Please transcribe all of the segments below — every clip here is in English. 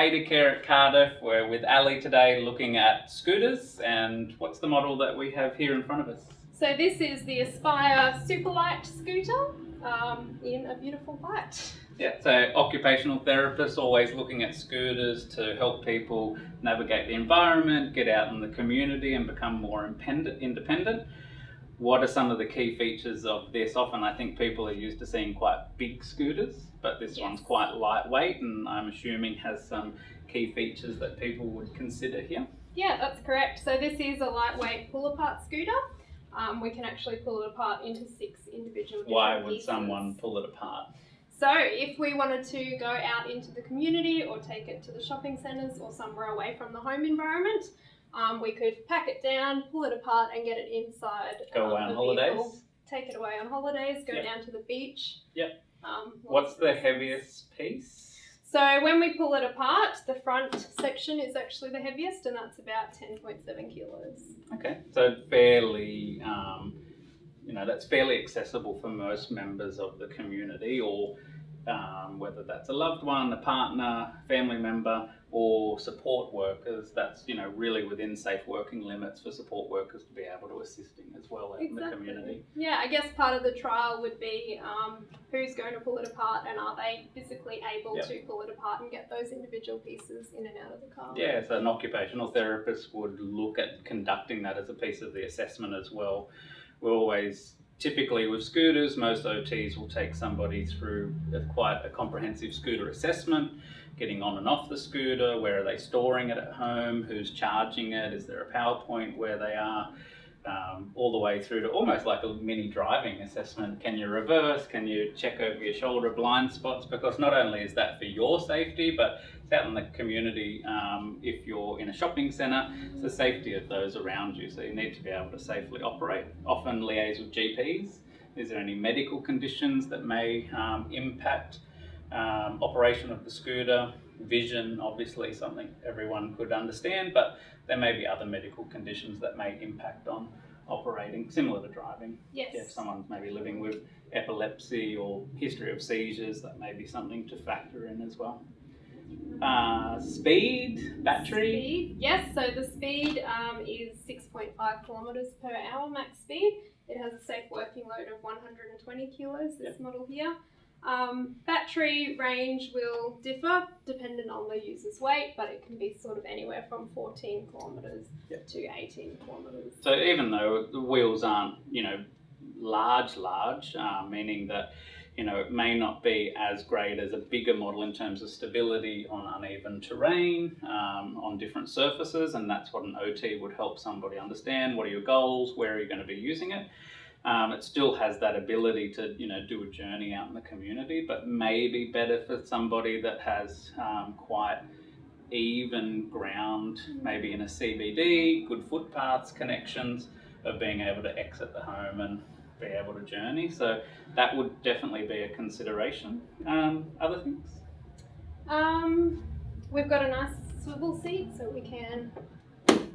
at Cardiff. We're with Ali today looking at scooters and what's the model that we have here in front of us? So this is the Aspire Superlight scooter um, in a beautiful white. Yeah, so occupational therapists always looking at scooters to help people navigate the environment, get out in the community and become more independent. What are some of the key features of this? Often I think people are used to seeing quite big scooters, but this yes. one's quite lightweight and I'm assuming has some key features that people would consider here. Yeah, that's correct. So this is a lightweight pull-apart scooter. Um, we can actually pull it apart into six individual Why would pieces. someone pull it apart? So if we wanted to go out into the community or take it to the shopping centres or somewhere away from the home environment, um, we could pack it down, pull it apart and get it inside. Go um, away on holidays? Vehicle, take it away on holidays, go yep. down to the beach. Yep. Um, What's the heaviest piece? So when we pull it apart, the front section is actually the heaviest and that's about 10.7 kilos. Okay, so fairly, um, you know, that's fairly accessible for most members of the community or um, whether that's a loved one, a partner, family member, or support workers. That's you know really within safe working limits for support workers to be able to assisting as well in the community. Yeah, I guess part of the trial would be um, who's going to pull it apart and are they physically able yep. to pull it apart and get those individual pieces in and out of the car. Yeah, so an occupational therapist would look at conducting that as a piece of the assessment as well. We're always Typically with scooters, most OTs will take somebody through a, quite a comprehensive scooter assessment, getting on and off the scooter, where are they storing it at home, who's charging it, is there a PowerPoint where they are, um, all the way through to almost like a mini driving assessment. Can you reverse? Can you check over your shoulder blind spots? Because not only is that for your safety, but it's out in the community um, if you're in a shopping centre, it's the safety of those around you. So you need to be able to safely operate. Often liaise with GPs. Is there any medical conditions that may um, impact um, operation of the scooter? Vision, obviously something everyone could understand, but there may be other medical conditions that may impact on operating, similar to driving. Yes. If someone's maybe living with epilepsy or history of seizures, that may be something to factor in as well. Uh, speed, battery? Speed, yes, so the speed um, is 6.5 kilometres per hour max speed. It has a safe working load of 120 kilos, this yep. model here. Um, battery range will differ depending on the user's weight, but it can be sort of anywhere from 14 kilometres yep. to 18 kilometres. So even though the wheels aren't, you know, large, large, uh, meaning that, you know, it may not be as great as a bigger model in terms of stability on uneven terrain, um, on different surfaces, and that's what an OT would help somebody understand. What are your goals? Where are you going to be using it? Um, it still has that ability to, you know, do a journey out in the community, but maybe better for somebody that has um, quite even ground, maybe in a CBD, good footpaths, connections, of being able to exit the home and be able to journey. So that would definitely be a consideration. Um, other things? Um, we've got a nice swivel seat so we can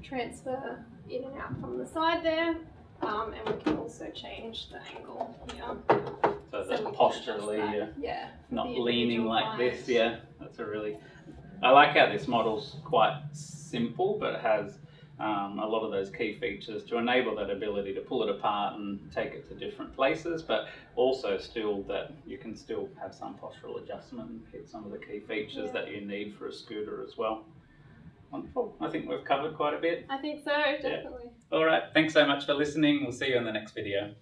transfer in and out from the side there. Um, and we can also change the angle here. So, so that posturally, that. yeah, not leaning like this, yeah. That's a really, I like how this model's quite simple, but it has um, a lot of those key features to enable that ability to pull it apart and take it to different places, but also still that you can still have some postural adjustment and hit some of the key features yeah. that you need for a scooter as well. Wonderful. I think we've covered quite a bit. I think so, definitely. Yeah. All right. Thanks so much for listening. We'll see you in the next video.